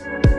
Thanks.